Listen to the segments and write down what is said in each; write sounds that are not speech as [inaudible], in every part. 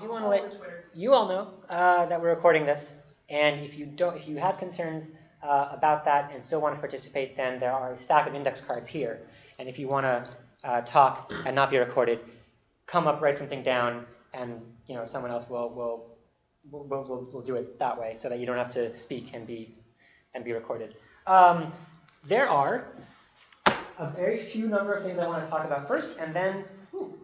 do want to let you all know uh, that we're recording this, and if you don't, if you have concerns uh, about that and still want to participate, then there are a stack of index cards here. And if you want to uh, talk and not be recorded, come up, write something down, and you know someone else will will will, will, will do it that way, so that you don't have to speak and be and be recorded. Um, there are a very few number of things I want to talk about first, and then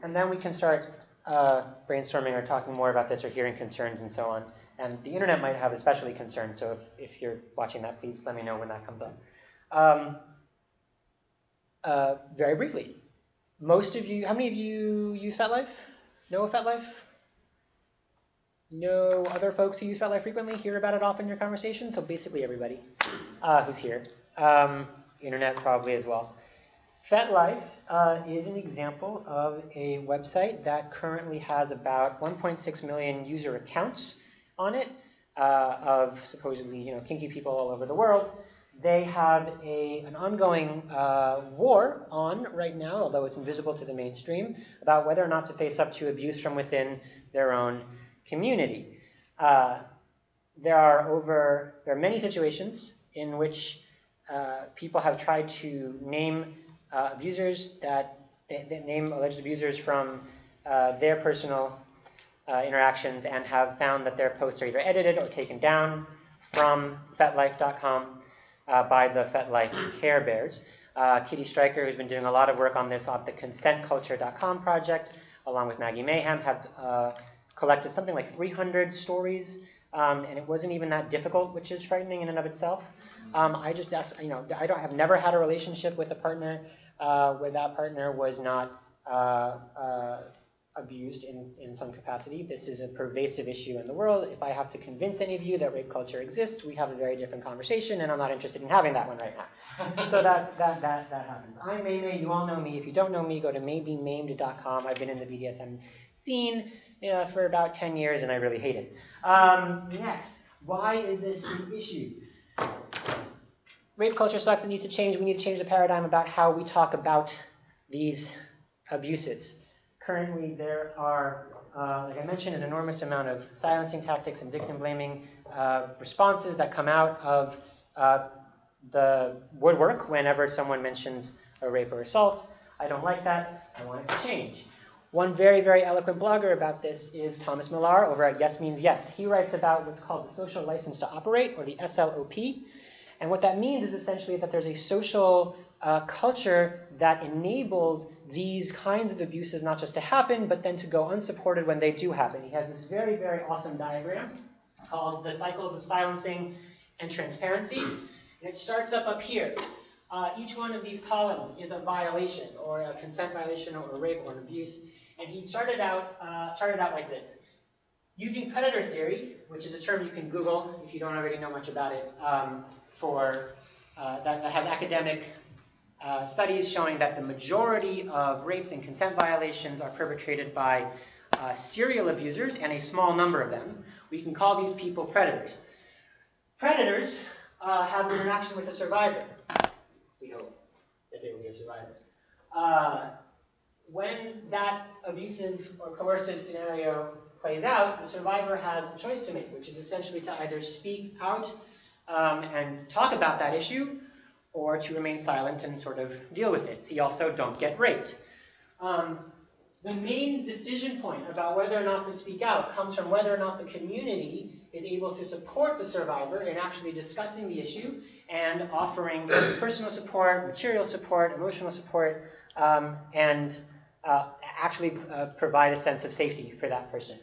and then we can start uh, brainstorming or talking more about this or hearing concerns and so on. And the internet might have especially concerns, so if, if you're watching that, please let me know when that comes up. Um, uh, very briefly, most of you, how many of you use FetLife? Know FetLife? Know other folks who use FetLife frequently, hear about it often in your conversation? So basically everybody uh, who's here. Um, internet probably as well. FetLife uh, is an example of a website that currently has about 1.6 million user accounts on it uh, of supposedly you know kinky people all over the world. They have a, an ongoing uh, war on right now, although it's invisible to the mainstream, about whether or not to face up to abuse from within their own community. Uh, there are over there are many situations in which uh, people have tried to name uh, abusers that, that, name alleged abusers from uh, their personal uh, interactions and have found that their posts are either edited or taken down from FetLife.com uh, by the FetLife Care Bears. Uh, Kitty Stryker, who's been doing a lot of work on this on the ConsentCulture.com project, along with Maggie Mayhem, have uh, collected something like 300 stories um, and it wasn't even that difficult, which is frightening in and of itself. Um, I just asked, you know, I don't have never had a relationship with a partner uh, where that partner was not uh, uh, abused in, in some capacity. This is a pervasive issue in the world. If I have to convince any of you that rape culture exists, we have a very different conversation, and I'm not interested in having that one right now. [laughs] so that, that, that, that happens. I'm Maymay. You all know me. If you don't know me, go to maybemaimed.com. I've been in the BDSM scene uh, for about 10 years, and I really hate it. Um, next, why is this an issue? Rape culture sucks. It needs to change. We need to change the paradigm about how we talk about these abuses. Currently, there are, uh, like I mentioned, an enormous amount of silencing tactics and victim blaming uh, responses that come out of uh, the woodwork whenever someone mentions a rape or assault. I don't like that. I want it to change. One very, very eloquent blogger about this is Thomas Millar over at Yes Means Yes. He writes about what's called the social license to operate, or the SLOP. And what that means is essentially that there's a social uh, culture that enables these kinds of abuses not just to happen, but then to go unsupported when they do happen. He has this very, very awesome diagram called the cycles of silencing and transparency. And it starts up up here. Uh, each one of these columns is a violation, or a consent violation, or a rape, or an abuse. And he charted out, uh, out like this. Using predator theory, which is a term you can Google if you don't already know much about it, um, for uh, that, that, has academic uh, studies showing that the majority of rapes and consent violations are perpetrated by uh, serial abusers and a small number of them. We can call these people predators. Predators uh, have an interaction with a survivor. We hope that they will be a survivor. Uh, when that abusive or coercive scenario plays out, the survivor has a choice to make, which is essentially to either speak out um, and talk about that issue, or to remain silent and sort of deal with it. See also, don't get raped. Um, the main decision point about whether or not to speak out comes from whether or not the community is able to support the survivor in actually discussing the issue and offering [coughs] personal support, material support, emotional support, um, and uh, actually uh, provide a sense of safety for that person.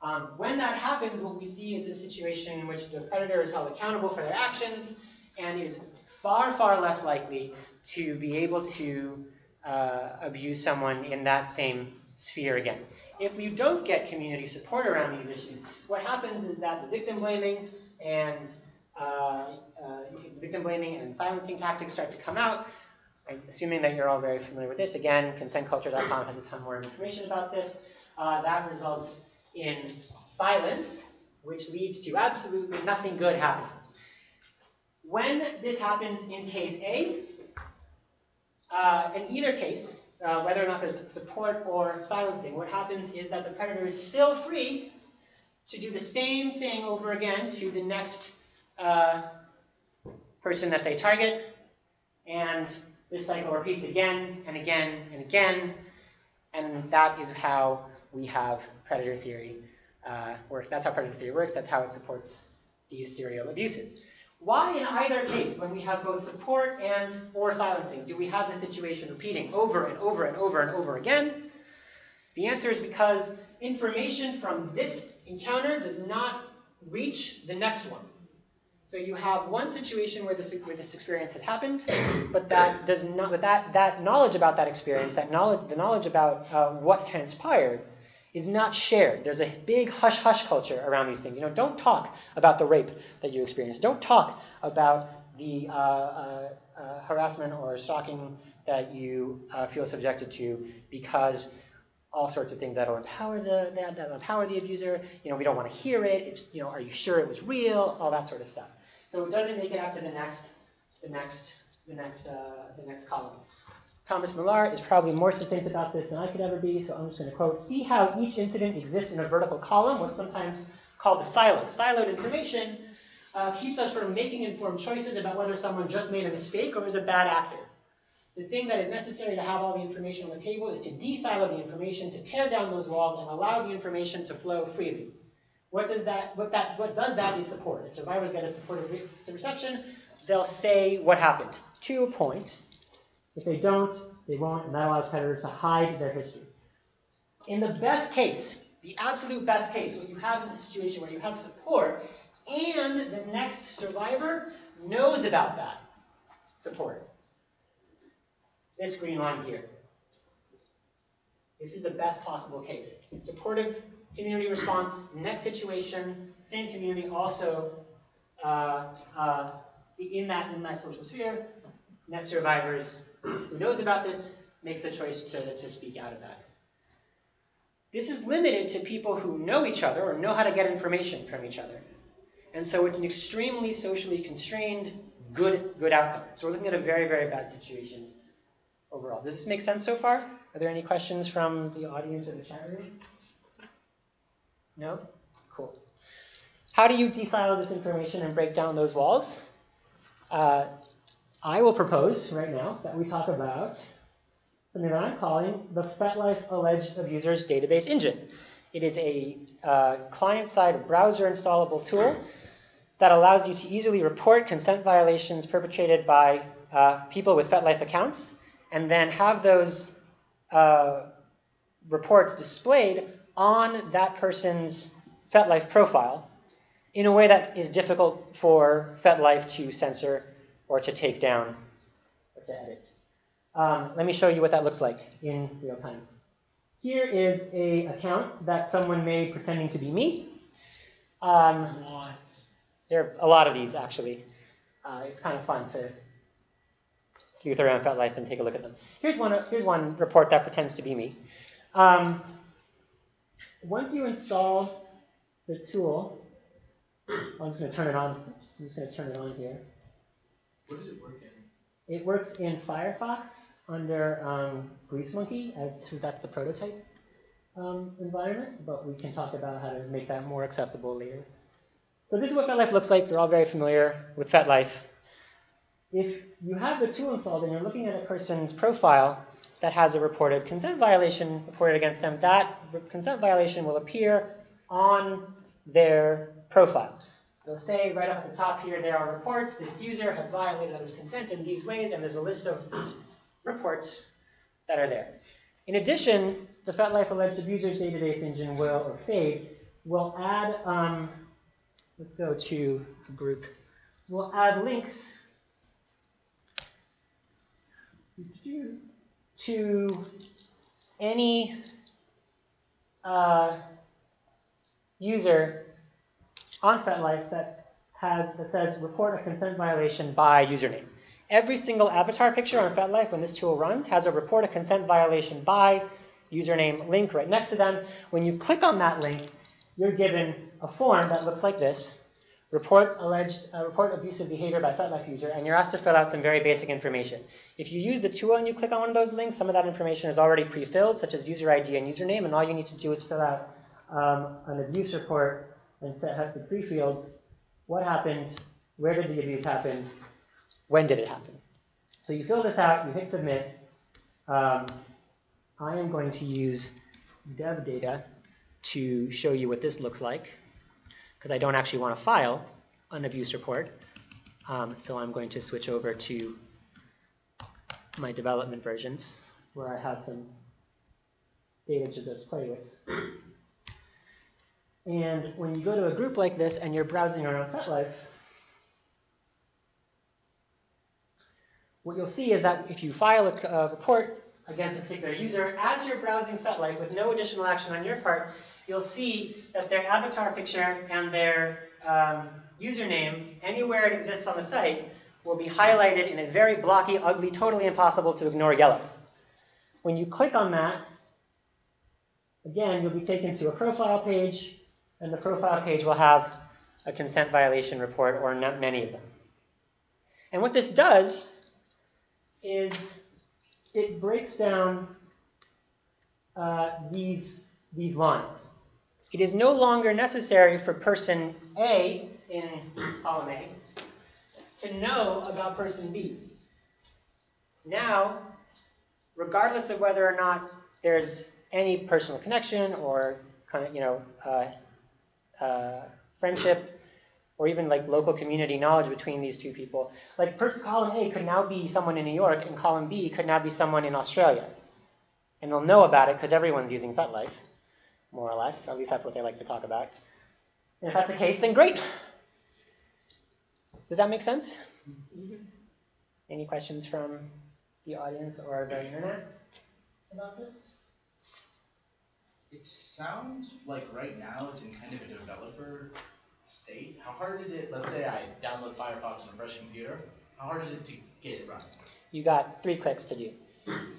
Um, when that happens, what we see is a situation in which the predator is held accountable for their actions and is far, far less likely to be able to uh, abuse someone in that same sphere again. If you don't get community support around these issues, what happens is that the victim blaming and uh, uh, victim blaming and silencing tactics start to come out, assuming that you're all very familiar with this, again, consentculture.com has a ton more information about this. Uh, that results in silence, which leads to absolutely nothing good happening. When this happens in case A, uh, in either case, uh, whether or not there's support or silencing, what happens is that the predator is still free to do the same thing over again to the next uh, person that they target, and this cycle repeats again and again and again, and that is how we have predator theory uh. That's how predator theory works. That's how it supports these serial abuses. Why in either case, when we have both support and or silencing, do we have the situation repeating over and over and over and over again? The answer is because information from this encounter does not reach the next one. So you have one situation where this, where this experience has happened, but that does not, but that, that knowledge about that experience, that knowledge, the knowledge about uh, what transpired, is not shared. There's a big hush hush culture around these things. You know, don't talk about the rape that you experienced. Don't talk about the uh, uh, uh, harassment or stalking that you uh, feel subjected to because all sorts of things that'll empower the that, that'll empower the abuser. You know, we don't want to hear it. It's you know, are you sure it was real? All that sort of stuff. So it doesn't make it out to the next, the next, the next, uh, the next column. Thomas Millar is probably more succinct about this than I could ever be, so I'm just going to quote, see how each incident exists in a vertical column, what's sometimes called the silo. Siloed information uh, keeps us from making informed choices about whether someone just made a mistake or is a bad actor. The thing that is necessary to have all the information on the table is to de-silo the information, to tear down those walls, and allow the information to flow freely. What does that, what that, what does that is support. If survivors get a supportive re reception, they'll say what happened to a point. If they don't, they won't, and that allows predators to hide their history. In the best case, the absolute best case, what you have is a situation where you have support, and the next survivor knows about that support. This green line here. This is the best possible case. Supportive community response, next situation, same community, also uh, uh, in that in that social sphere, next survivors who knows about this makes the choice to, to speak out of that. This is limited to people who know each other or know how to get information from each other. And so it's an extremely socially constrained, good, good outcome. So we're looking at a very, very bad situation overall. Does this make sense so far? Are there any questions from the audience or the chat room? No? Cool. How do you desilo this information and break down those walls? Uh, I will propose right now that we talk about something that I'm calling the FetLife Alleged Abusers Database Engine. It is a uh, client-side browser installable tool that allows you to easily report consent violations perpetrated by uh, people with FetLife accounts and then have those uh, reports displayed on that person's FetLife profile in a way that is difficult for FetLife to censor or to take down or to edit. Um, let me show you what that looks like in real time. Here is a account that someone made pretending to be me. Um, what? There are a lot of these, actually. Uh, it's kind of fun to sleuth around FetLife and take a look at them. Here's one, here's one report that pretends to be me. Um, once you install the tool, I'm just going to turn it on. I'm just going to turn it on here. What does it work in? It works in Firefox under um, Greasemonkey, as that's the prototype um, environment, but we can talk about how to make that more accessible later. So this is what FetLife looks like. You're all very familiar with FetLife. If you have the tool installed and you're looking at a person's profile that has a reported consent violation reported against them, that consent violation will appear on their profile. They'll say right up at the top here, there are reports. This user has violated others' consent in these ways, and there's a list of reports that are there. In addition, the FetLife Alleged Abusers Database Engine will, or FAADE, will add, um, let's go to group, will add links to any uh, user on FetLife that has that says report a consent violation by username. Every single avatar picture on FetLife when this tool runs has a report a consent violation by username link right next to them. When you click on that link, you're given a form that looks like this, report alleged uh, report abusive behavior by FetLife user, and you're asked to fill out some very basic information. If you use the tool and you click on one of those links, some of that information is already pre-filled, such as user ID and username, and all you need to do is fill out um, an abuse report and set have the three fields: what happened, where did the abuse happen, when did it happen. So you fill this out, you hit submit. Um, I am going to use dev data to show you what this looks like because I don't actually want to file an abuse report. Um, so I'm going to switch over to my development versions where I have some data to just play with. And when you go to a group like this and you're browsing around FetLife, what you'll see is that if you file a, a report against a particular user, as you're browsing FetLife with no additional action on your part, you'll see that their avatar picture and their um, username, anywhere it exists on the site, will be highlighted in a very blocky, ugly, totally impossible to ignore yellow. When you click on that, again, you'll be taken to a profile page, and the profile page will have a consent violation report or not many of them. And what this does is it breaks down uh, these, these lines. It is no longer necessary for person A in column A to know about person B. Now, regardless of whether or not there's any personal connection or kind of, you know, uh, uh, friendship or even like local community knowledge between these two people. Like person column A could now be someone in New York, and column B could now be someone in Australia. And they'll know about it because everyone's using FetLife, more or less, or at least that's what they like to talk about. And if that's the case, then great. Does that make sense? Any questions from the audience or the internet about this? It sounds like right now it's in kind of a developer state. How hard is it, let's say I download Firefox on a fresh computer, how hard is it to get it running? You got three clicks to do.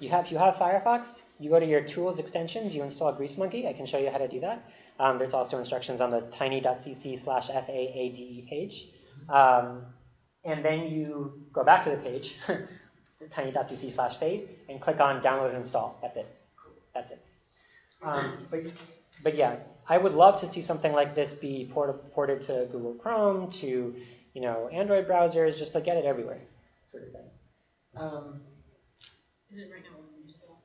You have, if you have Firefox, you go to your tools extensions, you install Greasemonkey. I can show you how to do that. Um, there's also instructions on the tiny.cc slash FAADE page. Um, and then you go back to the page, [laughs] tiny.cc slash fade, and click on download and install. That's it. That's it. Um, but, but yeah, I would love to see something like this be port ported to Google Chrome, to you know Android browsers, just like get it everywhere, sort of thing. Um, Is it right now only usable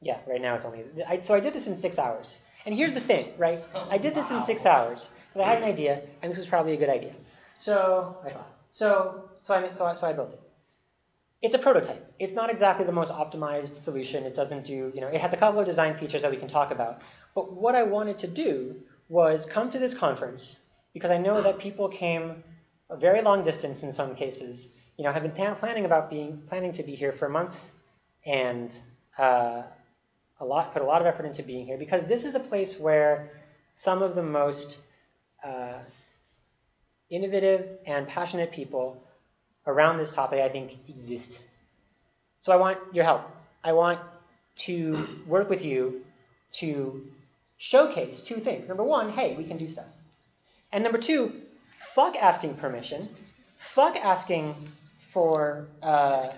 yeah, right now it's only. I, so I did this in six hours. And here's the thing, right? [laughs] I did this in six hours because I had an idea, and this was probably a good idea. So I thought. So so I so I, so I built it. It's a prototype. It's not exactly the most optimized solution. It doesn't do, you know, it has a couple of design features that we can talk about. But what I wanted to do was come to this conference because I know that people came a very long distance in some cases, you know, have been planning about being, planning to be here for months and uh, a lot, put a lot of effort into being here because this is a place where some of the most uh, innovative and passionate people around this topic, I think, exist. So I want your help. I want to work with you to showcase two things. Number one, hey, we can do stuff. And number two, fuck asking permission. Fuck asking for uh,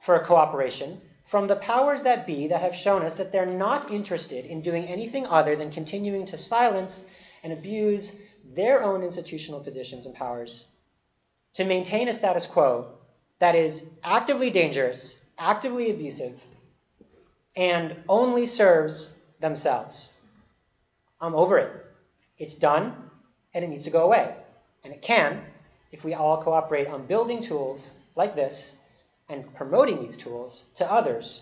for cooperation from the powers that be that have shown us that they're not interested in doing anything other than continuing to silence and abuse their own institutional positions and powers to maintain a status quo that is actively dangerous, actively abusive, and only serves themselves. I'm over it. It's done, and it needs to go away. And it can if we all cooperate on building tools like this and promoting these tools to others.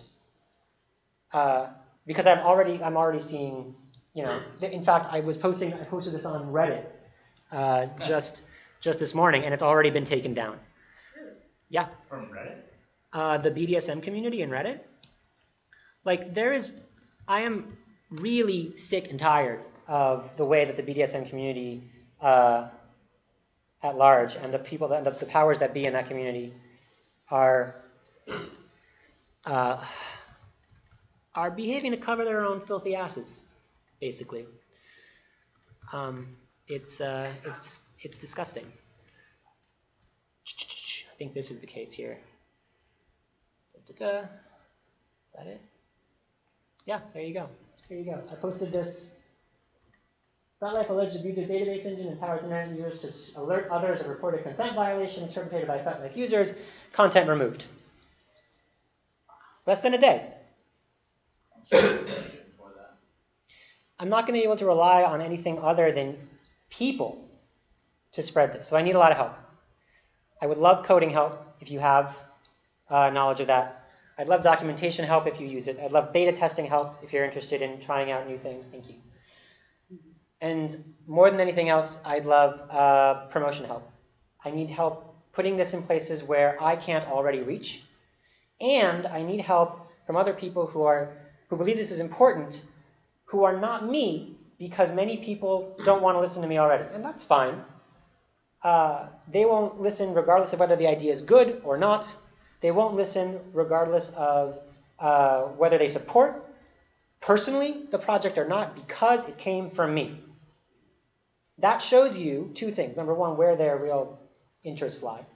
Uh, because I'm already I'm already seeing, you know, in fact, I was posting I posted this on Reddit uh, just just this morning, and it's already been taken down. Yeah. From Reddit? Uh, the BDSM community in Reddit. Like there is, I am really sick and tired of the way that the BDSM community uh, at large and the people that the, the powers that be in that community are uh, are behaving to cover their own filthy asses, basically. Um, it's uh, it's it's disgusting. I think this is the case here. Da-da-da. Is that it? Yeah, there you go. There you go. I posted this. FetLife alleged abusers database engine empowers internet users to alert others of reported consent violations perpetrated by FetLife users. Content removed. Less than a day. I'm sure they're looking for that. I'm not going to be able to rely on anything other than people to spread this. So I need a lot of help. I would love coding help if you have uh, knowledge of that. I'd love documentation help if you use it. I'd love beta testing help if you're interested in trying out new things. Thank you. And more than anything else, I'd love uh, promotion help. I need help putting this in places where I can't already reach, and I need help from other people who are who believe this is important who are not me because many people don't want to listen to me already, and that's fine. Uh, they won't listen regardless of whether the idea is good or not. They won't listen regardless of uh, whether they support personally the project or not because it came from me. That shows you two things. Number one, where their real interests lie.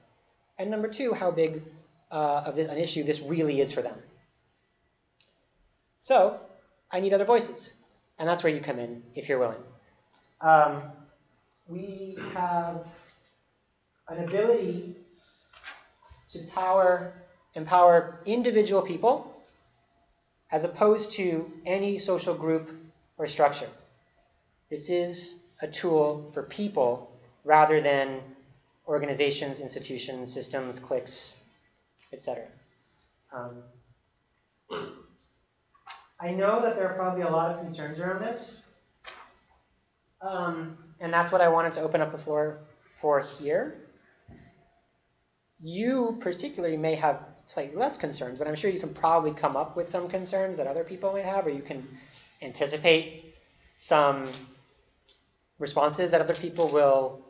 And number two, how big uh, of this, an issue this really is for them. So, I need other voices. And that's where you come in if you're willing. Um, we have an ability to power, empower individual people as opposed to any social group or structure. This is a tool for people rather than organizations, institutions, systems, cliques, etc. Um, I know that there are probably a lot of concerns around this. Um, and that's what I wanted to open up the floor for here. You particularly may have slightly less concerns, but I'm sure you can probably come up with some concerns that other people might have, or you can anticipate some responses that other people will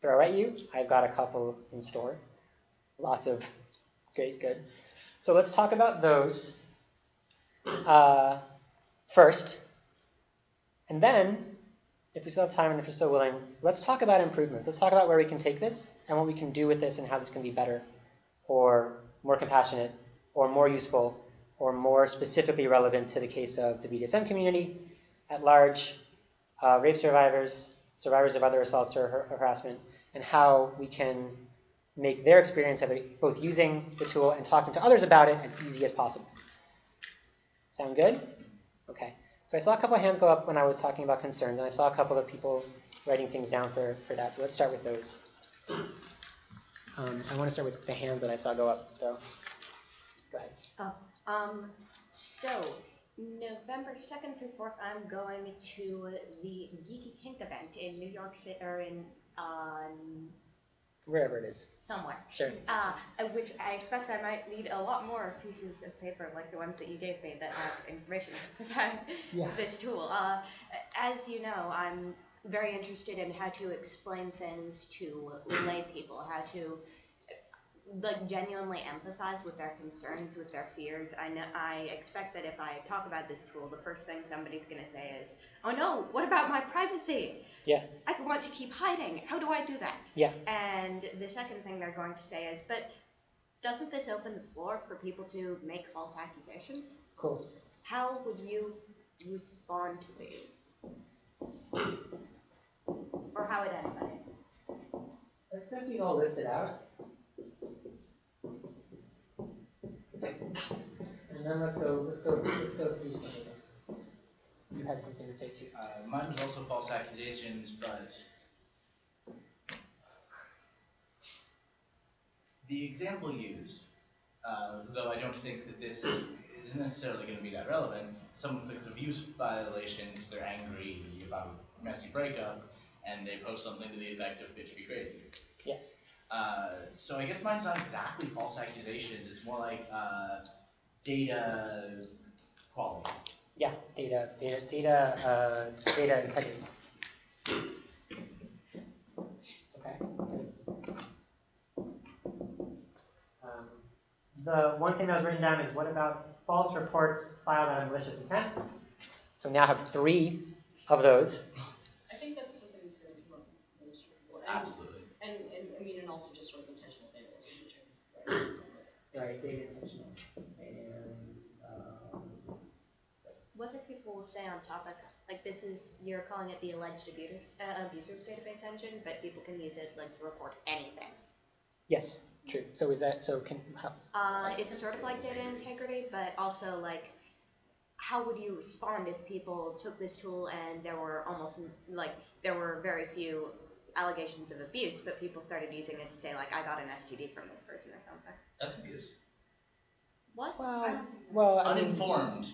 throw at you. I've got a couple in store. Lots of great, good. So let's talk about those uh, first. And then, if we still have time and if you're still willing, let's talk about improvements. Let's talk about where we can take this and what we can do with this and how this can be better or more compassionate or more useful or more specifically relevant to the case of the BDSM community at large, uh, rape survivors, survivors of other assaults or har- harassment, and how we can make their experience either both using the tool and talking to others about it as easy as possible. Sound good? Okay. So I saw a couple of hands go up when I was talking about concerns, and I saw a couple of people writing things down for, for that. So let's start with those. Um, I want to start with the hands that I saw go up, though. Go ahead. Oh, um, so November second through fourth, I'm going to the Geeky Kink event in New York City or in um Wherever it is. somewhere. Sure. Uh, which I expect I might need a lot more pieces of paper like the ones that you gave me that have information [laughs] about Yeah. this tool. Uh, as you know, I'm very interested in how to explain things to lay people, how to like genuinely empathize with their concerns, with their fears. I know I expect that if I talk about this tool, the first thing somebody's gonna say is, "Oh no, what about my privacy? Yeah. I want to keep hiding. How do I do that?" Yeah. And the second thing they're going to say is, "But doesn't this open the floor for people to make false accusations? Cool. How would you respond to these?" Or how would anybody? Let's get these all listed out. And then let's go, let's go, let's go through some of them. You had something to say too. Uh, mine was also false accusations, but the example used, uh, though I don't think that this is necessarily going to be that relevant, someone clicks a views violation because they're angry about a messy breakup, and they post something to the effect of "bitch be crazy." Yes. Uh, so I guess mine's not exactly false accusations. It's more like uh, data quality. Yeah, data, data, data, uh, data integrity. Okay. Um, the one thing that was written down is what about false reports filed out of malicious intent? So we now have three of those. I think that's the thing and, Absolutely. and, and, I mean, and also just sort of intentional vandalism, which are, right? so- Right, data intentional. And, um, What do people say on topic? Like this is, you're calling it the alleged abusers, uh, abusers database engine, but people can use it like to report anything. yes, true. So is that, so can, how, Uh, it's sort of like data integrity, but also like, how would you respond if people took this tool and there were almost like there were very few allegations of abuse, but people started using it to say like, I got an STD from this person or something. That's abuse. What? well, well, I mean, Uninformed.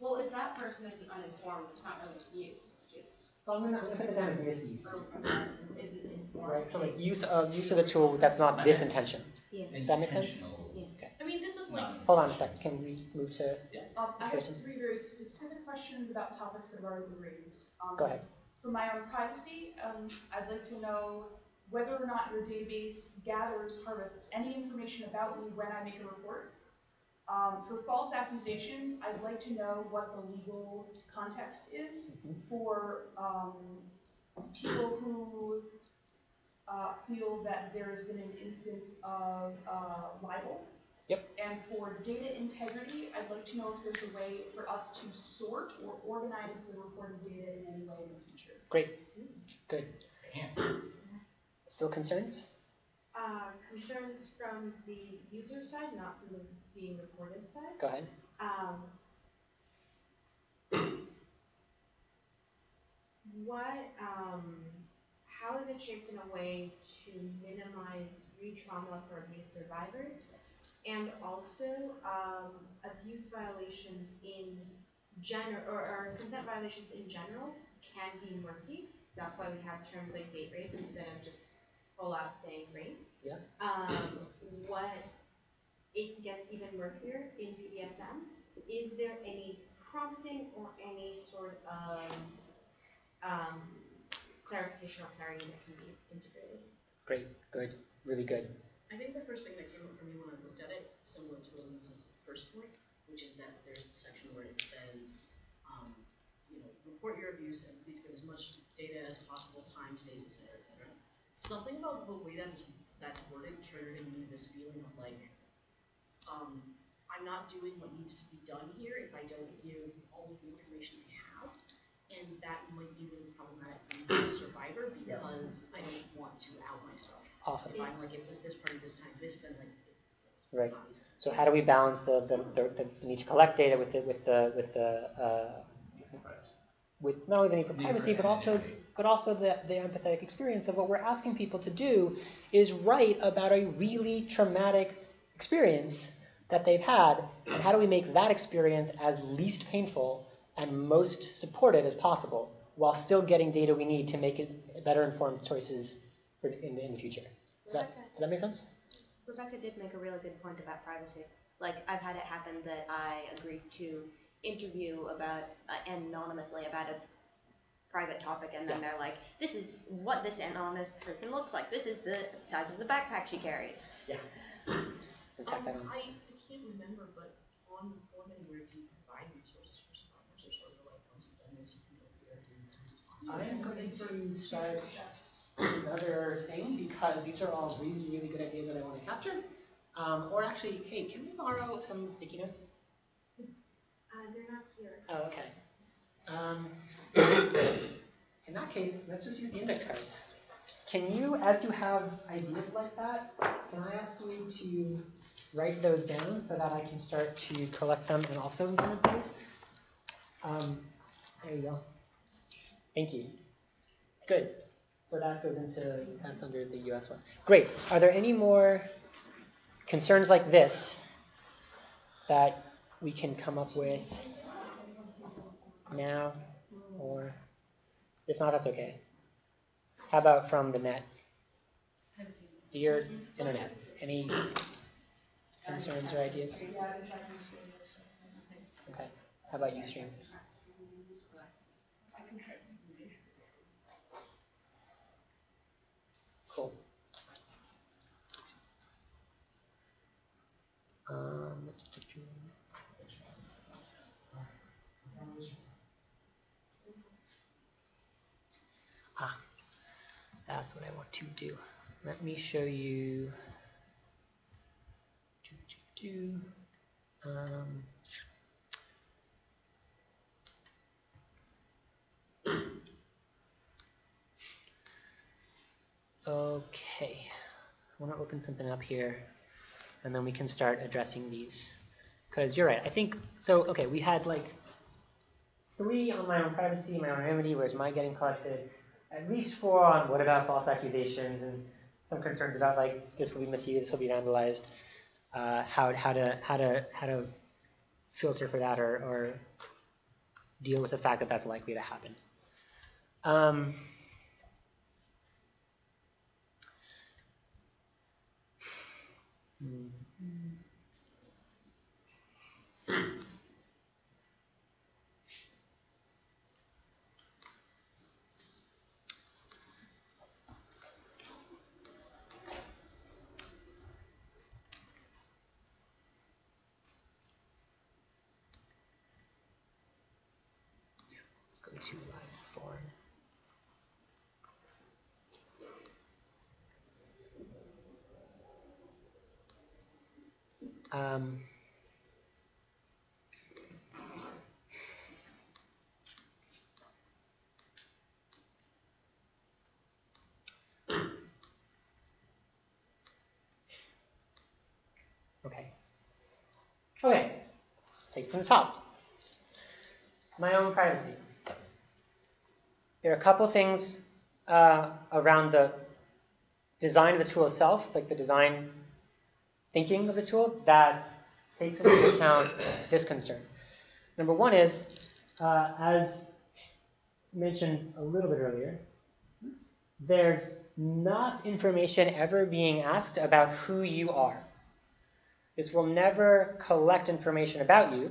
Well, if that person isn't uninformed, it's not really abuse, it's just, so I'm gonna, I'm gonna put it down as misuse. or, or isn't informed. Right, so like use of, use of the tool that's not this intention. Yeah. Does that make sense? Intentional. Yes. I mean, this is like, Not- Hold on a second, can we move to, Um, I have Person. three very specific questions about topics that have already been raised. Um, go ahead. For my own privacy, um, I'd like to know whether or not your database gathers, harvests any information about me when I make a report. Um, for false accusations, I'd like to know what the legal context is Mhm. for, um, people who, uh, feel that there has been an instance of, uh, libel. Yep. And for data integrity, I'd like to know if there's a way for us to sort or organize the reported data in any way in the future. Great, good. Still concerns? Uh, concerns from the user side, not from the being reported side. Go ahead. Um, what, um, how is it shaped in a way to minimize re-trauma for abuse survivors? Yes. And also, um, abuse violation in general, or, or consent violations in general can be murky. That's why we have terms like date rape instead of just full out saying rape. Yeah. Um, what, it gets even murkier in BDSM. Is there any prompting or any sort of, um, clarification or clarity that can be integrated? Great, good, really good. I think the first thing that came up for me when I looked at it, similar to Elisa's first point, which is that there's the section where it says, um, you know, report your abuse and please give as much data as possible, times, days, et cetera, et cetera. Something about the way that that's worded triggered in me this feeling of like, um, I'm not doing what needs to be done here if I don't give all of the information I have. And that might be really problematic for me as a survivor because I don't want to out myself. Awesome. If I'm like, it was this party this time, this, then like. Right. So how do we balance the, the, the, the need to collect data with the, with the, with the, uh, with not only the need for privacy, but also, but also the, the empathetic experience of what we're asking people to do is write about a really traumatic experience that they've had, and how do we make that experience as least painful and most supported as possible, while still getting data we need to make it better informed choices for in the, in the future. Does that, does that make sense? Rebecca did make a really good point about privacy. Like, I've had it happen that I agreed to interview about, uh, anonymously about a private topic, and then they're like, this is what this anonymous person looks like. This is the size of the backpack she carries. And tack that Um, on. I, I can't remember, but on the form anywhere, do you provide resources for survivors, or sort of like, once you've done this, you can go here and I am going to start another thing because these are all really, really good ideas that I want to capture. Um, or actually, hey, can we borrow some sticky notes? Uh, they're not here. Oh, okay. Um, [coughs] in that case, let's just use the index cards. Can you, as you have ideas like that, can I ask you to write those down so that I can start to collect them and also include those? Um, there you go. Thank you. Good. So that goes into, that's under the US one. Great. Are there any more concerns like this that we can come up with now or if not, that's okay. How about from the net? Dear internet, any concerns or ideas? Okay. How about Ustream? Cool. Um, ah, that that's what I want to do. Let me show you. Do, do, do. Um, okay, I want to open something up here, and then we can start addressing these. Because you're right, I think, so, okay, we had like three on my own privacy, my own anonymity, where's my getting collected, at least four on what about false accusations, and some concerns about like, this will be misused, this will be vandalized, uh, how, how to, how to, how to filter for that or, or deal with the fact that that's likely to happen. Um, mhm. Let's go to live form. Um, okay. Okay. Take from the top. My own privacy. There are a couple things uh, around the design of the tool itself, like the design thinking of the tool, that takes into [coughs] account this concern. Number one is, uh, as mentioned a little bit earlier, there's not information ever being asked about who you are. This will never collect information about you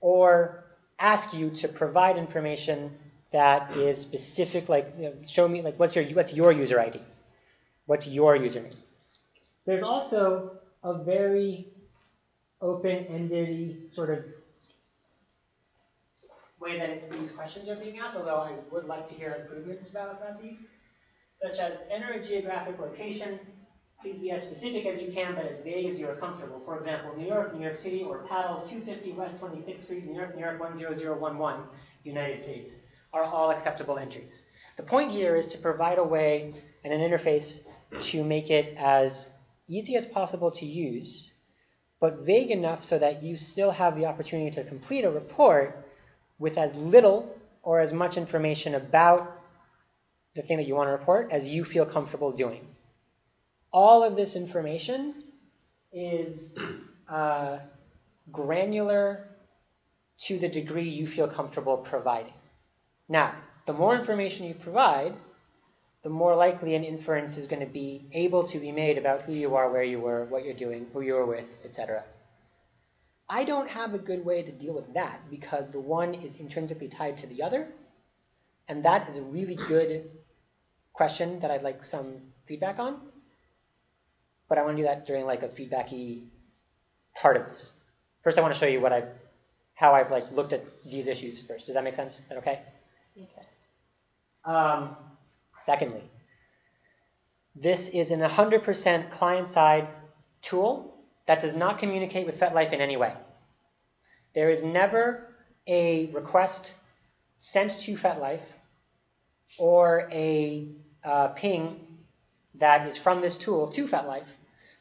or ask you to provide information that is specific, like you know, show me like what's your what's your user ID, what's your username. There's also a very open-ended sort of way that these questions are being asked, although I would like to hear improvements about, about these, such as enter a geographic location. Please be as specific as you can, but as vague as you are comfortable. For example, New York, New York City, or Paddles 250 West 26th Street, New York, New York 10011, United States, are all acceptable entries. The point here is to provide a way and an interface to make it as easy as possible to use, but vague enough so that you still have the opportunity to complete a report with as little or as much information about the thing that you want to report as you feel comfortable doing. All of this information is uh, granular to the degree you feel comfortable providing. Now, the more information you provide, the more likely an inference is going to be able to be made about who you are, where you were, what you're doing, who you were with, etc. I don't have a good way to deal with that because the one is intrinsically tied to the other. And that is a really good question that I'd like some feedback on. But I want to do that during like a feedbacky part of this. First, I want to show you what I've, how I've like looked at these issues first. Does that make sense? Is that okay? Okay. Um, secondly, this is an 100% client-side tool that does not communicate with FetLife in any way. There is never a request sent to FetLife or a uh, ping that is from this tool to FetLife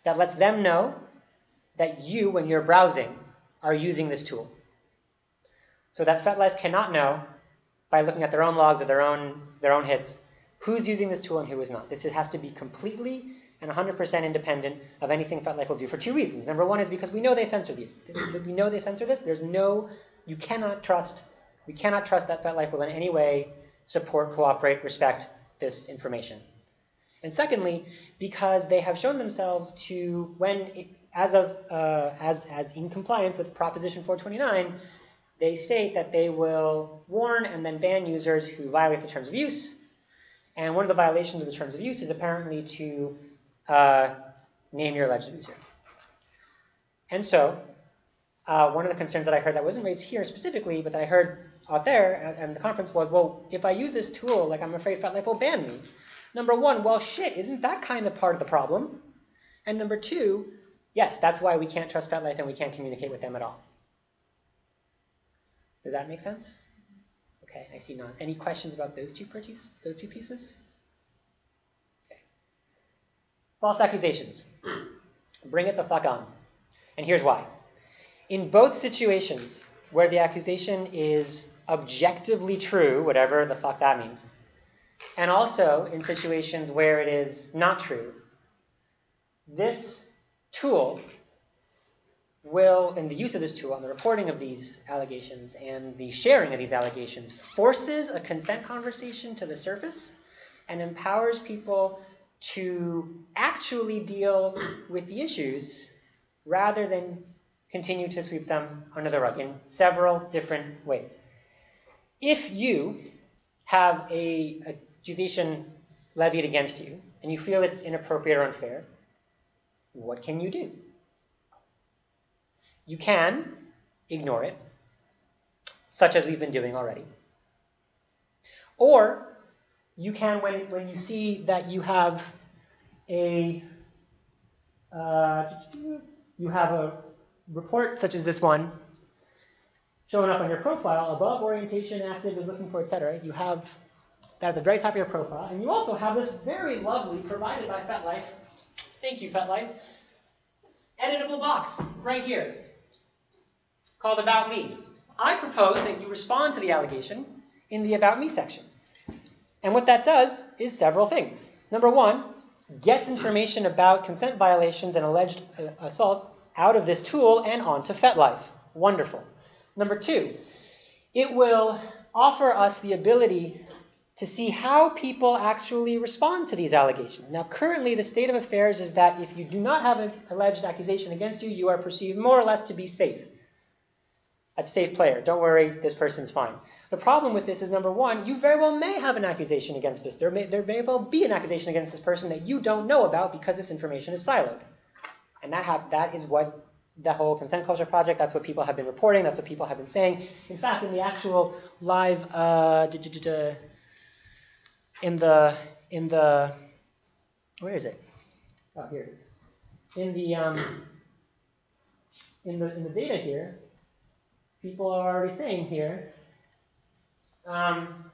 that lets them know that you, when you're browsing, are using this tool. So that FetLife cannot know by looking at their own logs or their own their own hits who's using this tool and who is not. This has to be completely and 100% independent of anything FetLife will do for two reasons. Number one is because we know they censor these. We know they censor this. There's no, you cannot trust, we cannot trust that FetLife will in any way support, cooperate, respect this information. And secondly, because they have shown themselves to, when, it, as of, uh, as, as in compliance with Proposition 429, they state that they will warn and then ban users who violate the terms of use. And one of the violations of the terms of use is apparently to uh, name your alleged user. And so, uh, one of the concerns that I heard that wasn't raised here specifically, but that I heard out there at, at the conference was, well, if I use this tool, like I'm afraid FetLife will ban me. Number one, well, shit, isn't that kind of part of the problem? And number two, yes, that's why we can't trust FetLife and we can't communicate with them at all. Does that make sense? Okay, I see none. Any questions about those two purchase, those two pieces? Okay. False accusations. Bring it the fuck on. And here's why. In both situations where the accusation is objectively true, whatever the fuck that means, and also in situations where it is not true, this tool will, and the use of this tool and the reporting of these allegations and the sharing of these allegations forces a consent conversation to the surface and empowers people to actually deal with the issues rather than continue to sweep them under the rug in several different ways. If you have a accusation levied against you and you feel it's inappropriate or unfair, what can you do? You can ignore it, such as we've been doing already. Or you can, when, when you see that you have a uh, you have a report such as this one showing up on your profile above orientation, active is looking for, etc. You have that at the very top of your profile, and you also have this very lovely provided by FetLife. Thank you, FetLife. Editable box right here called About Me. I propose that you respond to the allegation in the About Me section. And what that does is several things. Number one, gets information about consent violations and alleged uh, assaults out of this tool and onto FetLife. Wonderful. Number two, it will offer us the ability to see how people actually respond to these allegations. Now, currently, the state of affairs is that if you do not have an alleged accusation against you, you are perceived more or less to be safe a safe player. Don't worry, this person's fine. The problem with this is number one, you very well may have an accusation against this. There may, there may well be an accusation against this person that you don't know about because this information is siloed. And that, that is what the whole consent culture project, that's what people have been reporting, that's what people have been saying. In fact, in the actual live, uh, in the, in the, where is it? Oh, here it is. In the, um, in the, in the data here, people are already saying here. Um,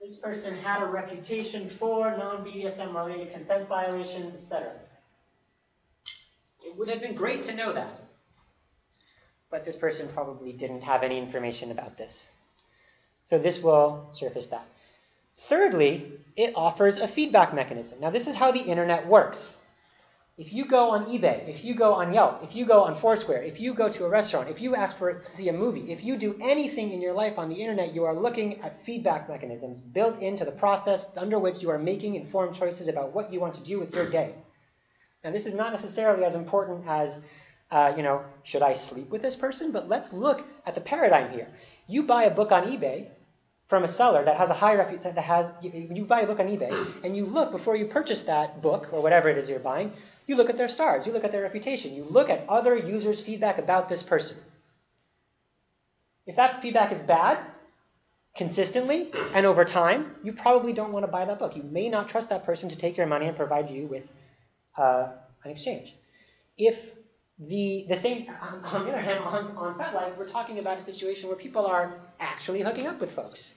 this person had a reputation for non-BDSM related consent violations, etc. It would have been great to know that. But this person probably didn't have any information about this. So this will surface that. Thirdly, it offers a feedback mechanism. Now this is how the internet works. If you go on eBay, if you go on Yelp, if you go on Foursquare, if you go to a restaurant, if you ask for to see a movie, if you do anything in your life on the internet, you are looking at feedback mechanisms built into the process under which you are making informed choices about what you want to do with your day. Now, this is not necessarily as important as, uh, you know, should I sleep with this person? But let's look at the paradigm here. You buy a book on eBay from a seller that has a high reputation, that has, you buy a book on eBay, and you look before you purchase that book or whatever it is you're buying, you look at their stars, you look at their reputation, you look at other users' feedback about this person. If that feedback is bad, consistently and over time, you probably don't want to buy that book. You may not trust that person to take your money and provide you with uh, an exchange. If the the same, on the other hand, on, on FetLife, we're talking about a situation where people are actually hooking up with folks.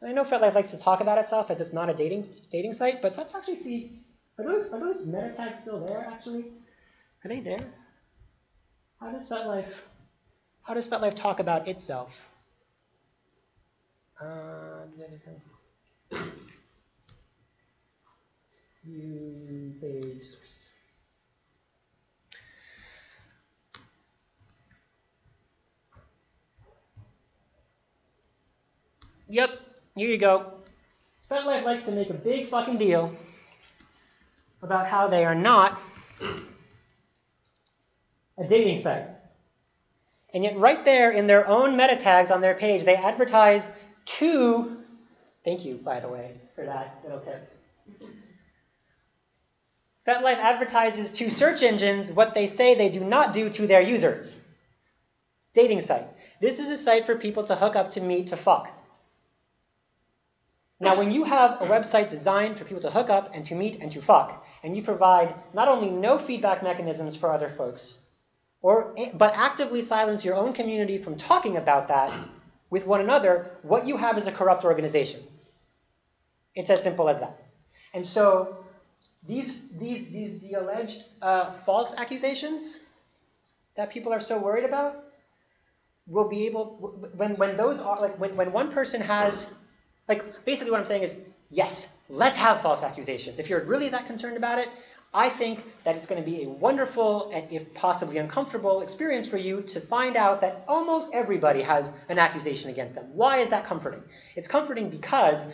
And I know FetLife likes to talk about itself as it's not a dating dating site, but let's actually see are those are those meta tags still there actually? Are they there? How does FetLife how does FetLife talk about itself? Uh, view page source. Yep, here you go. FetLife likes to make a big fucking deal about how they are not a dating site. And yet, right there in their own meta tags on their page, they advertise to, thank you, by the way, for that little tip. FetLife advertises to search engines what they say they do not do to their users. Dating site. This is a site for people to hook up to meet to fuck. Now, when you have a website designed for people to hook up and to meet and to fuck, and you provide not only no feedback mechanisms for other folks, or but actively silence your own community from talking about that with one another, what you have is a corrupt organization. It's as simple as that. And so these these these the alleged uh, false accusations that people are so worried about will be able when when those are like when, when one person has like basically what I'm saying is yes, let's have false accusations. If you're really that concerned about it, I think that it's going to be a wonderful and if possibly uncomfortable experience for you to find out that almost everybody has an accusation against them. Why is that comforting? It's comforting because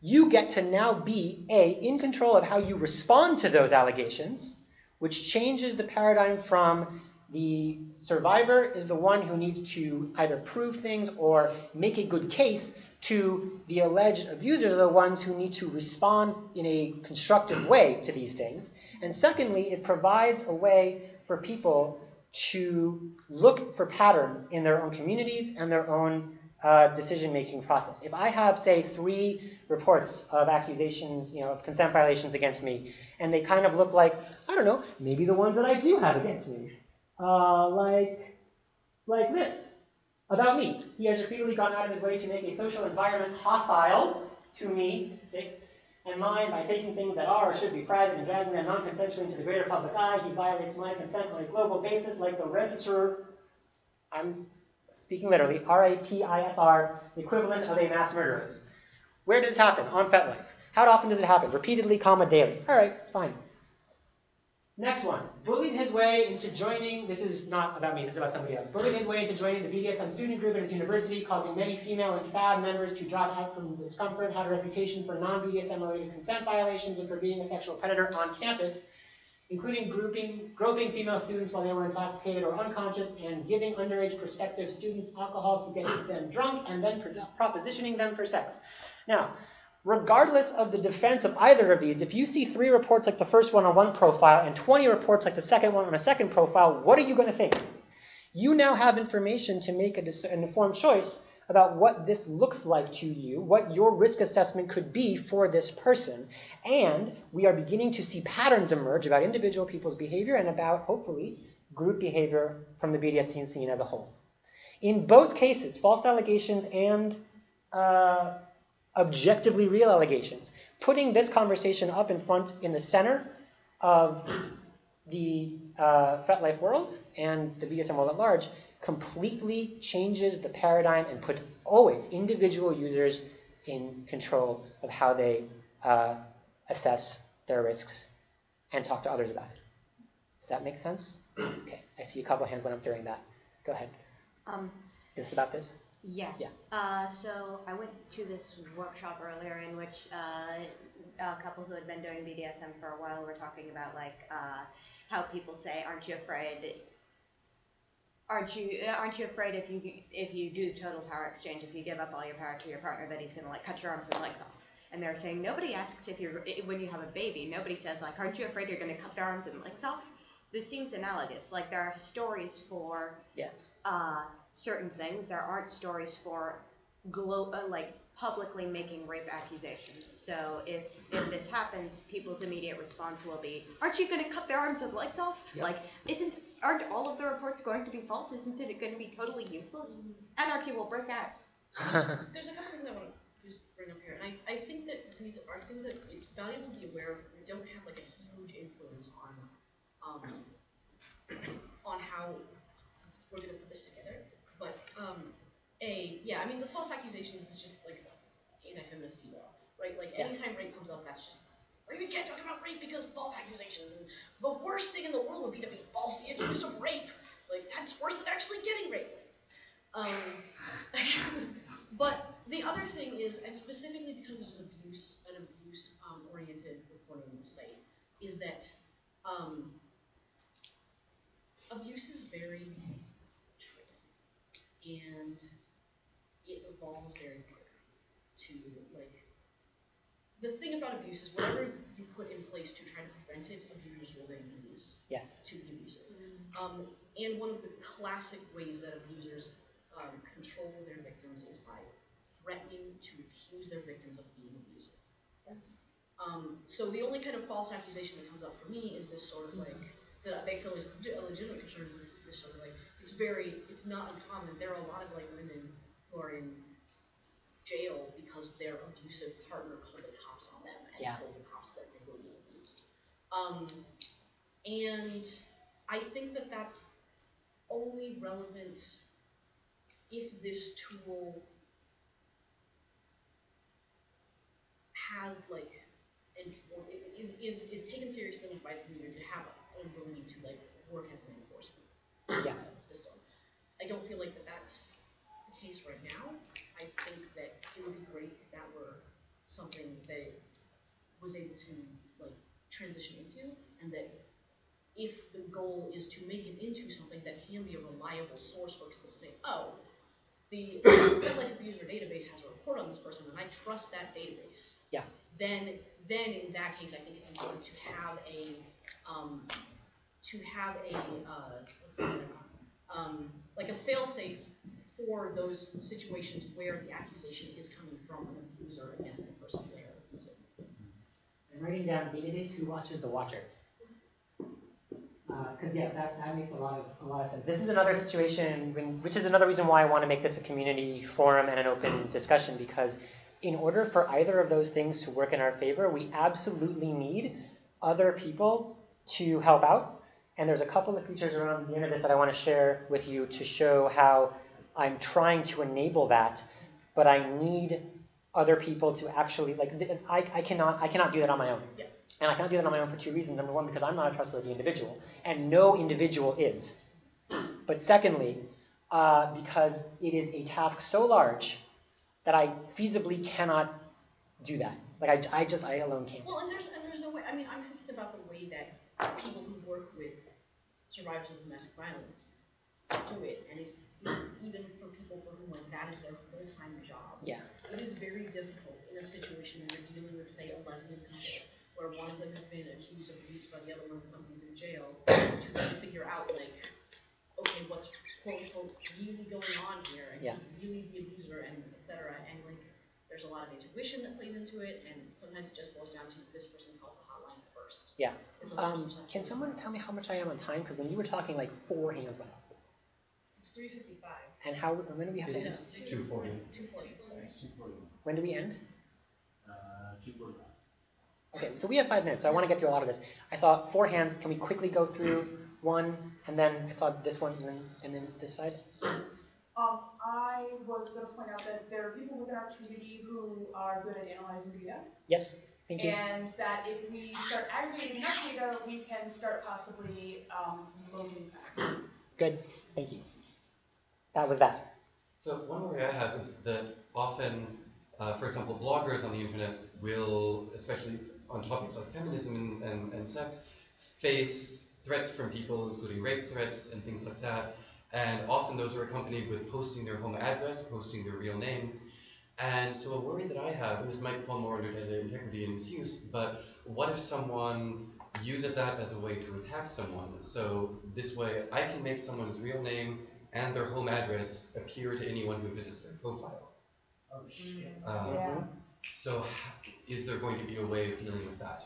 you get to now be a in control of how you respond to those allegations, which changes the paradigm from the survivor is the one who needs to either prove things or make a good case to the alleged abusers are the ones who need to respond in a constructive way to these things. And secondly, it provides a way for people to look for patterns in their own communities and their own uh, decision-making process. If I have, say, three reports of accusations, you know, of consent violations against me, and they kind of look like, I don't know, maybe the ones that I do have against me, uh, like, like this about me. He has repeatedly gone out of his way to make a social environment hostile to me, sick, and mine by taking things that are or should be private and dragging them non-consensually into the greater public eye. He violates my consent on a global basis like the register, I'm speaking literally, R-A-P-I-S-R, the equivalent of a mass murderer. Where does this happen? On FetLife. How often does it happen? Repeatedly, comma, daily. All right, fine. Next one. Bullied his way into joining, this is not about me, this is about somebody else. Bullied his way into joining the BDSM student group at his university, causing many female and FAB members to drop out from discomfort, had a reputation for non-BDSM related consent violations and for being a sexual predator on campus, including grouping, groping female students while they were intoxicated or unconscious and giving underage prospective students alcohol to get them drunk and then propositioning them for sex. Now, regardless of the defense of either of these, if you see three reports like the first one on one profile and 20 reports like the second one on a second profile, what are you going to think? You now have information to make an informed choice about what this looks like to you, what your risk assessment could be for this person. And we are beginning to see patterns emerge about individual people's behavior and about, hopefully, group behavior from the BDSM scene as a whole. In both cases, false allegations and uh, objectively real allegations. Putting this conversation up in front in the center of the uh, FetLife world and the BDSM world at large completely changes the paradigm and puts always individual users in control of how they uh, assess their risks and talk to others about it. Does that make sense? [clears throat] Okay, I see a couple hands went up during that. Go ahead. Um, is this about this? Yeah. Yeah. Uh, so I went to this workshop earlier in which uh, a couple who had been doing BDSM for a while were talking about like uh, how people say, "Aren't you afraid? Aren't you aren't you afraid if you if you do total power exchange, if you give up all your power to your partner, that he's gonna like cut your arms and legs off?" And they're saying nobody asks if you're when you have a baby, nobody says like, "Aren't you afraid you're gonna cut their arms and legs off?" This seems analogous. Like there are stories for yes. Uh, certain things. There aren't stories for glo- uh, like publicly making rape accusations. So if if this happens, people's immediate response will be, "Aren't you going to cut their arms and legs off?" Yep. Like, isn't aren't all of the reports going to be false? Isn't it going to be totally useless? Anarchy will break out. There's a couple things I want to just bring up here, and I, I think that these are things that it's valuable to be aware of. We don't have like a huge influence on um, on how we're going to put this together. But um, a yeah, I mean the false accusations is just like anti-feminist law, right? Like Yeah. anytime rape comes up, that's just or We can't talk about rape because false accusations. And the worst thing in the world would be to be falsely accused of rape. Like that's worse than actually getting raped. Um, [laughs] but the other thing is, and specifically because it is abuse, an abuse-oriented reporting on the site, is that um, abuse is very tricky, and it evolves very quickly. To like, the thing about abuse is whatever you put in place to try to prevent it, abusers will then use yes. to be abusive. Um, and one of the classic ways that abusers um, control their victims is by threatening to accuse their victims of being abusive. Yes. Um, so the only kind of false accusation that comes up for me is this sort of like that they feel is a legitimate concern is this, this sort of like it's very it's not uncommon. There are a lot of like women who are in jail because their abusive partner called the cops on them and Yeah. told the cops that they were being abused. Um, and I think that that's only relevant if this tool has like is, is, is taken seriously by the community to have an ability to like work as an enforcement Yeah. system. I don't feel like that that's the case right now. I think that it would be great if that were something that it was able to like transition into, and that if the goal is to make it into something that can be a reliable source for people to say, oh, the FetLife Abuser database has a report on this person, and I trust that database. Yeah. Then, then in that case, I think it's important to have a, um, to have a, uh, what's the other um, like a fail-safe for those situations where the accusation is coming from an abuser against the person they're abusing. I'm writing down database who watches the watcher. Uh, because yes, that, that makes a lot of a lot of sense. This is another situation, when, which is another reason why I want to make this a community forum and an open [clears throat] discussion. Because in order for either of those things to work in our favor, we absolutely need other people to help out. And there's a couple of features around the end of this that I want to share with you to show how I'm trying to enable that, but I need other people to actually like I, I cannot I cannot do that on my own. Yeah. And I cannot do that on my own for two reasons. Number one, because I'm not a trustworthy individual, and no individual is. But secondly, uh, because it is a task so large that I feasibly cannot do that. Like I, I just I alone can't. Well, and there's and there's no way. I mean, I'm thinking about the way that people who work with survivors of domestic violence do it, and it's even for people for whom like that is their full time job. Yeah. It is very difficult in a situation when you're dealing with, say, a lesbian couple, where one of them has been accused of abuse by the other one, and somebody's in jail, [coughs] to then figure out like, okay, what's quote unquote really going on here, and Yeah. who's really the abuser, and et cetera, and like, there's a lot of intuition that plays into it, and sometimes it just boils down to this person called the hotline first. Yeah. And sometimes Um, it's just- can someone tell me how much I am on time? Because when you were talking, like four hands went up. It's three fifty-five. And how when do we have to end? Two forty. Two forty, sorry. Two forty. When do we end? Uh, two forty. Okay, so we have five minutes, so I want to get through a lot of this. I saw four hands. Can we quickly go through one, and then I saw this one, and then and then this side? Um, I was gonna point out that there are people within our community who are good at analyzing data. Yes, thank you. And that if we start aggregating that data, we can start possibly, um, loading facts. Good, thank you. That was that. So one worry I have is that often, uh, for example, bloggers on the internet will, especially on topics like feminism and, and, and sex, face threats from people, including rape threats and things like that. And often those are accompanied with posting their home address, posting their real name. And so a worry that I have, and this might fall more under data integrity and misuse, but what if someone uses that as a way to attack someone? So this way I can make someone's real name and their home address appear to anyone who visits their profile. Oh, shit. Um, Yeah. So h- is there going to be a way of dealing with that?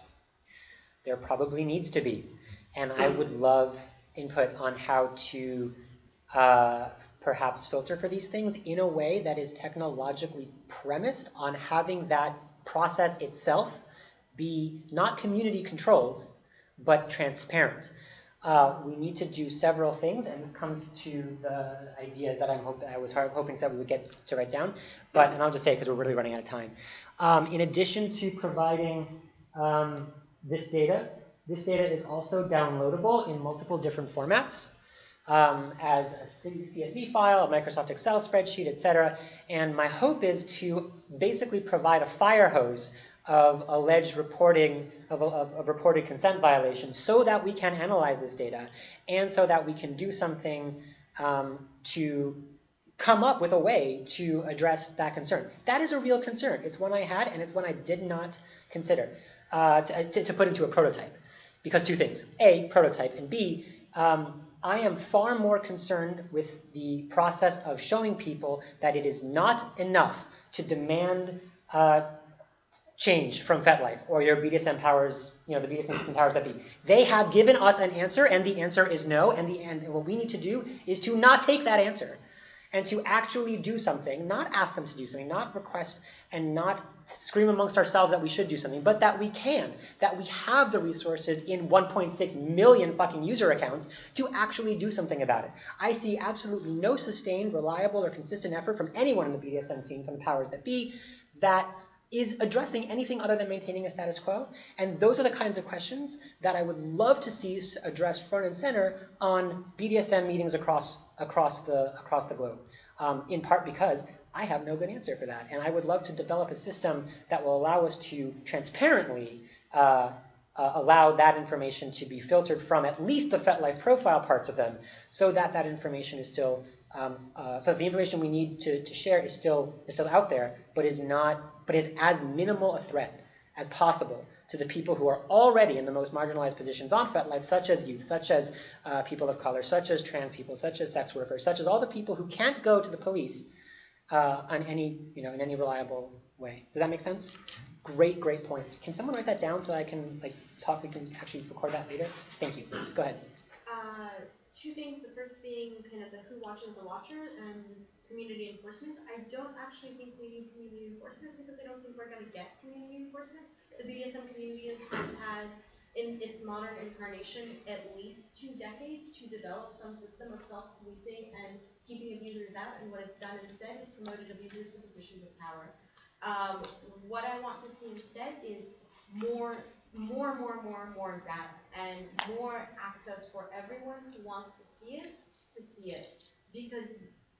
There probably needs to be, and I would love input on how to uh, perhaps filter for these things in a way that is technologically premised on having that process itself be not community controlled, but transparent. Uh, we need to do several things, and this comes to the ideas that I'm hope, I was hoping that we would get to write down. But and I'll just say because we're really running out of time. Um, in addition to providing um, this data, this data is also downloadable in multiple different formats um, as a CSV file, a Microsoft Excel spreadsheet, etc. And my hope is to basically provide a fire hose of alleged reporting of, of, of reported consent violations so that we can analyze this data and so that we can do something um, to come up with a way to address that concern. That is a real concern. It's one I had and it's one I did not consider uh, to, to, to put into a prototype. Because two things. A, prototype, and B, um, I am far more concerned with the process of showing people that it is not enough to demand uh, change from FetLife or your BDSM powers, you know, the BDSM [clears throat] powers that be. They have given us an answer, and the answer is no. And the and what we need to do is to not take that answer, and to actually do something, not ask them to do something, not request and not scream amongst ourselves that we should do something, but that we can, that we have the resources in 1.6 million fucking user accounts to actually do something about it. I see absolutely no sustained, reliable, or consistent effort from anyone in the BDSM scene, from the powers that be, that is addressing anything other than maintaining a status quo. And those are the kinds of questions that I would love to see addressed front and center on BDSM meetings across across the across the globe. Um, in part because I have no good answer for that, and I would love to develop a system that will allow us to transparently uh, uh, allow that information to be filtered from at least the FetLife profile parts of them, so that that information is still um, uh, so the information we need to, to share is still is still out there, but is not but is as minimal a threat as possible to the people who are already in the most marginalized positions on FetLife, such as youth, such as uh, people of color, such as trans people, such as sex workers, such as all the people who can't go to the police uh, on any, you know, in any reliable way. Does that make sense? Great, great point. Can someone write that down so I can like talk? We can actually record that later. Thank you. Go ahead. Two things. The first being kind of the who watches the watcher and community enforcement. I don't actually think we need community enforcement because I don't think we're going to get community enforcement. The BDSM community has had, in its modern incarnation, at least two decades to develop some system of self-policing and keeping abusers out. And what it's done instead is promoted abusers to positions of power. Um, what I want to see instead is more, more, and more, and more, and more data and more access for everyone who wants to see it to see it because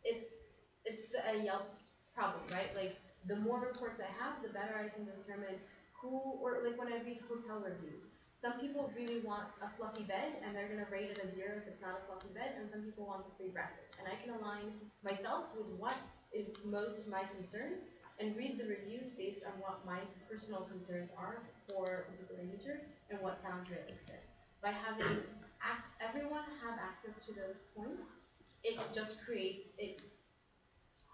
it's it's a uh, Yelp problem, right? Like the more reports I have, the better I can determine who or like when I read hotel reviews. Some people really want a fluffy bed and they're gonna rate it a zero if it's not a fluffy bed, and some people want a free breakfast. And I can align myself with what is most my concern and read the reviews based on what my personal concerns are for a particular user and what sounds realistic. By having everyone have access to those points, it just creates it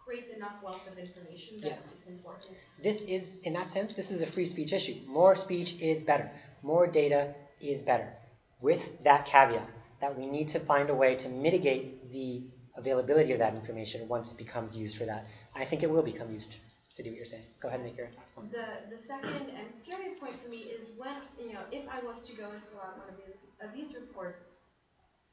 creates enough wealth of information that Yeah. it's important. This is, in that sense, this is a free speech issue. More speech is better. More data is better. With that caveat, that we need to find a way to mitigate the availability of that information once it becomes used for that. I think it will become used to do what you're saying. Go ahead and make your point. The the second and scary point for me is when you know if I was to go and fill out one of these abuse reports,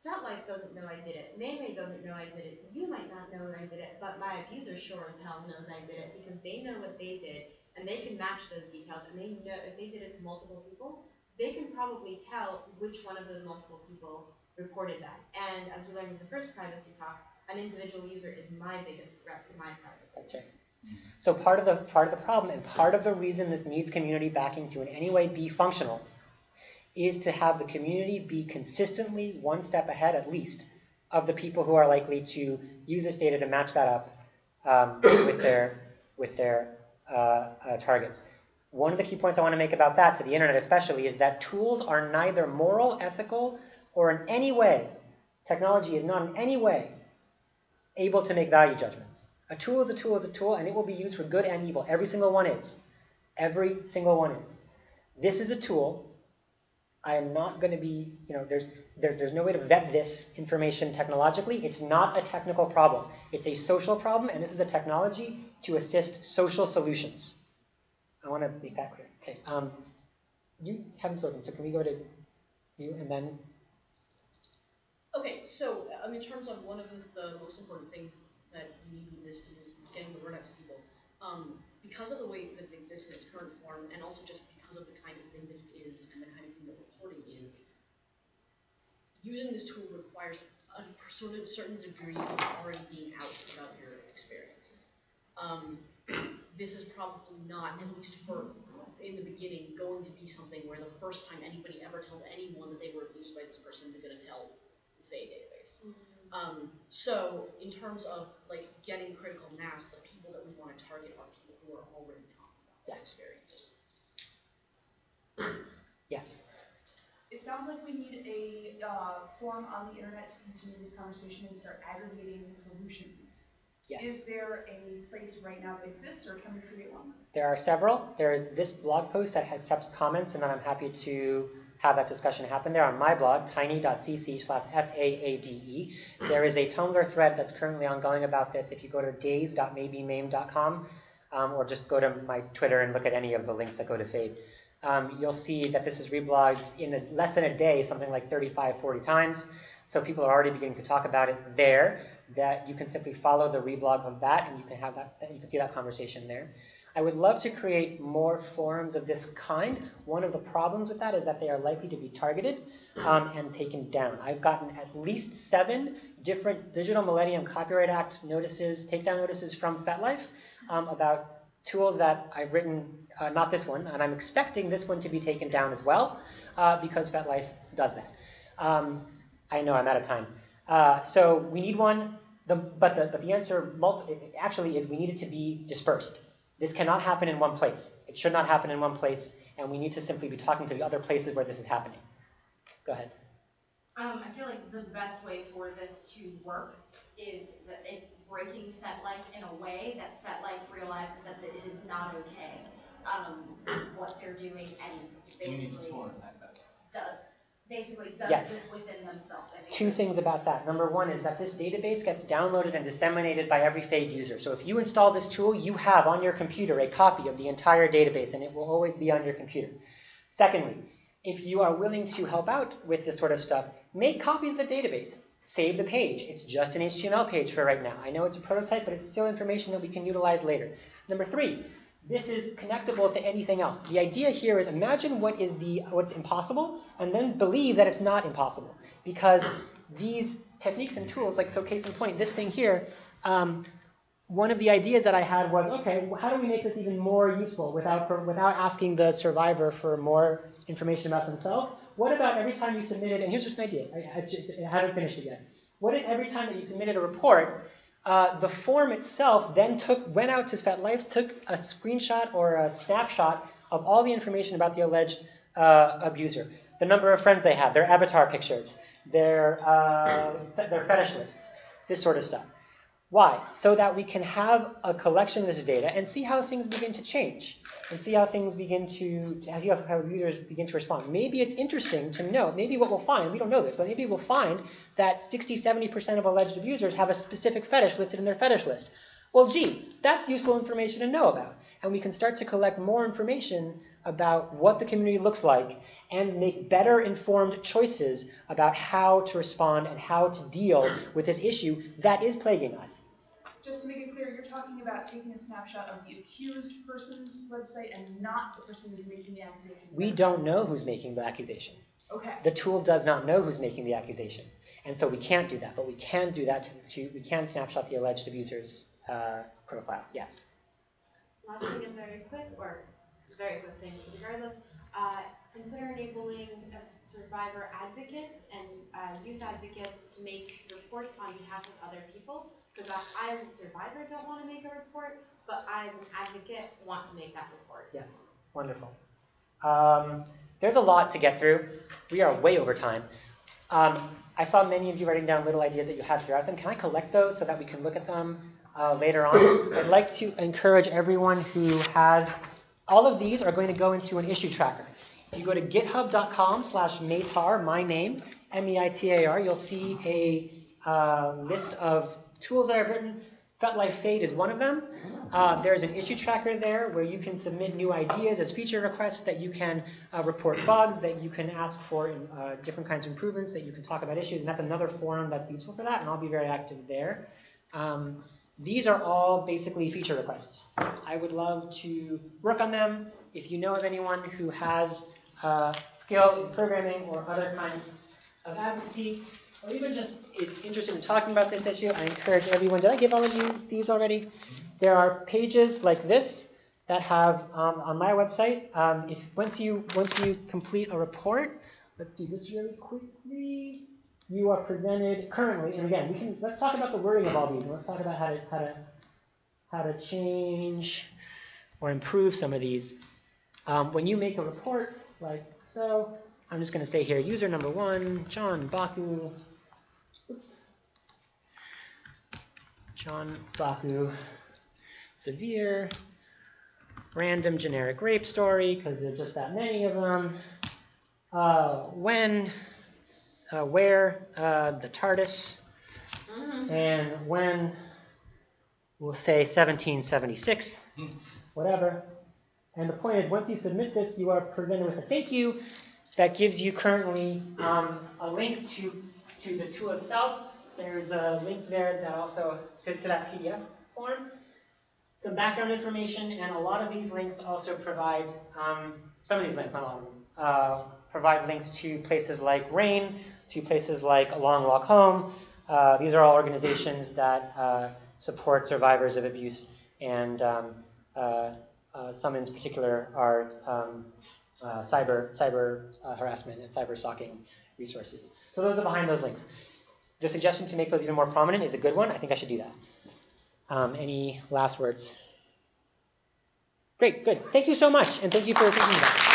FetLife doesn't know I did it. Maymay doesn't know I did it. You might not know I did it, but my abuser sure as hell knows I did it because they know what they did and they can match those details and they know if they did it to multiple people, they can probably tell which one of those multiple people reported that. And as we learned in the first privacy talk, an individual user is my biggest threat to my privacy. That's right. So part of the part of the problem and part of the reason this needs community backing to in any way be functional is to have the community be consistently one step ahead at least of the people who are likely to use this data to match that up um, with their with their uh, uh, targets. One of the key points I want to make about that, to the internet especially, is that tools are neither moral, ethical, or in any way, technology is not in any way able to make value judgments. A tool is a tool is a tool, and it will be used for good and evil. Every single one is. Every single one is. This is a tool. I am not going to be, you know, there's there, there's no way to vet this information technologically. It's not a technical problem. It's a social problem, and this is a technology to assist social solutions. I want to make that clear. Okay. Um, you haven't spoken, so can we go to you and then? Okay, so um, in terms of one of the, the most important things that you need this is getting the word out to people. Um, because of the way that it exists in its current form, and also just because of the kind of thing that it is and the kind of thing that reporting is, using this tool requires a sort of certain degree of already being out about your experience. Um, [clears throat] this is probably not, at least for in the beginning, going to be something where the first time anybody ever tells anyone that they were abused by this person, they're going to tell the database. Um, so in terms of like getting critical mass, the people that we want to target are people who are already talking about their Yes. experiences. Yes. It sounds like we need a uh, forum on the internet to continue this conversation and start aggregating solutions. Yes. Is there a place right now that exists, or can we create one? There are several. There is this blog post that accepts comments, and then I'm happy to have that discussion happen there on my blog, tiny.cc slash F-A-A-D-E. There is a Tumblr thread that's currently ongoing about this. If you go to days.maybemaimed.com, um, or just go to my Twitter and look at any of the links that go to FAADE, um, you'll see that this is reblogged in a, less than a day, something like 35, 40 times. So people are already beginning to talk about it there. That you can simply follow the reblog of that, and you can have that. You can see that conversation there. I would love to create more forums of this kind. One of the problems with that is that they are likely to be targeted um, and taken down. I've gotten at least seven different Digital Millennium Copyright Act notices, takedown notices from FetLife um, about tools that I've written, uh, not this one, and I'm expecting this one to be taken down as well uh, because FetLife does that. Um, I know I'm out of time. Uh, so we need one, the, but, the, but the answer actually is we need it to be dispersed. This cannot happen in one place. It should not happen in one place, and we need to simply be talking to the other places where this is happening. Go ahead. Um, I feel like the best way for this to work is that it breaking FetLife in a way that FetLife realizes that it is not okay, um, what they're doing and We need to basically form that. that- does, basically does Yes. this within themselves. I think Two things about that. Number one is that this database gets downloaded and disseminated by every FAADE user. So if you install this tool, you have on your computer a copy of the entire database, and it will always be on your computer. Secondly, if you are willing to help out with this sort of stuff, make copies of the database. Save the page. It's just an HTML page for right now. I know it's a prototype, but it's still information that we can utilize later. Number three, this is connectable to anything else. The idea here is imagine what is the what's impossible, and then believe that it's not impossible. Because these techniques and tools, like so, case in point, this thing here. Um, one of the ideas that I had was, okay, how do we make this even more useful without without asking the survivor for more information about themselves? What about every time you submitted, and here's just an idea, I, I, I haven't finished it yet. What if every time that you submitted a report, uh, the form itself then took went out to FetLife, took a screenshot or a snapshot of all the information about the alleged uh, abuser, the number of friends they had, their avatar pictures, their uh, their fetish lists, this sort of stuff. Why? So that we can have a collection of this data and see how things begin to change and see how things begin to, see how, users begin to respond. Maybe it's interesting to know, maybe what we'll find, we don't know this, but maybe we'll find that 60, 70% of alleged abusers have a specific fetish listed in their fetish list. Well, gee, that's useful information to know about. And we can start to collect more information about what the community looks like and make better informed choices about how to respond and how to deal with this issue that is plaguing us. Just to make it clear, you're talking about taking a snapshot of the accused person's website and not the person who's making the accusation. We don't know who's making the accusation. Okay. The tool does not know who's making the accusation. And so we can't do that, but we can do that to, the, to we can snapshot the alleged abuser's uh, profile. Yes. Last thing and very quick, or very quick thing, regardless, uh, consider enabling survivor advocates and uh, youth advocates to make reports on behalf of other people. Because I, as a survivor, don't want to make a report, but I, as an advocate, want to make that report. Yes. Wonderful. Um, there's a lot to get through. We are way over time. Um, I saw many of you writing down little ideas that you had throughout them. Can I collect those so that we can look at them uh, later on? I'd like to encourage everyone who has, all of these are going to go into an issue tracker. If you go to github.com slash meitar, my name, M-E-I-T-A-R, you'll see a uh, list of tools that I've written. FetLife FAADE is one of them. Uh, there's an issue tracker there where you can submit new ideas as feature requests, that you can uh, report bugs, that you can ask for uh, different kinds of improvements, that you can talk about issues, and that's another forum that's useful for that, and I'll be very active there. Um, these are all basically feature requests. I would love to work on them. If you know of anyone who has uh, skill in programming or other kinds of advocacy, or even just is interested in talking about this issue, I encourage everyone. Did I give all of you these already? There are pages like this that have um, on my website. Um, if once you once you complete a report, let's do this really quickly. You are presented currently, and again, we can let's talk about the wording of all these, and let's talk about how to how to how to change or improve some of these. Um, when you make a report like so, I'm just going to say here, user number one, John Baku. Oops. John Baku, severe, random generic rape story, because there's just that many of them. Uh, when, uh, where, uh, the TARDIS, and when, we'll say 1776, [laughs] whatever. And the point is, once you submit this, you are presented with a thank you that gives you currently um, a link to, to the tool itself. There's a link there that also, to, to that PDF form. Some background information, and a lot of these links also provide, um, some of these links, not all of them, uh, provide links to places like RAINN, to places like A Long Walk Home. Uh, these are all organizations that uh, support survivors of abuse, and um, uh, uh, some in particular are um, uh, cyber cyber harassment and cyber stalking resources. So those are behind those links. The suggestion to make those even more prominent is a good one. I think I should do that. Um, any last words? Great, good. Thank you so much, and thank you for thinking about it.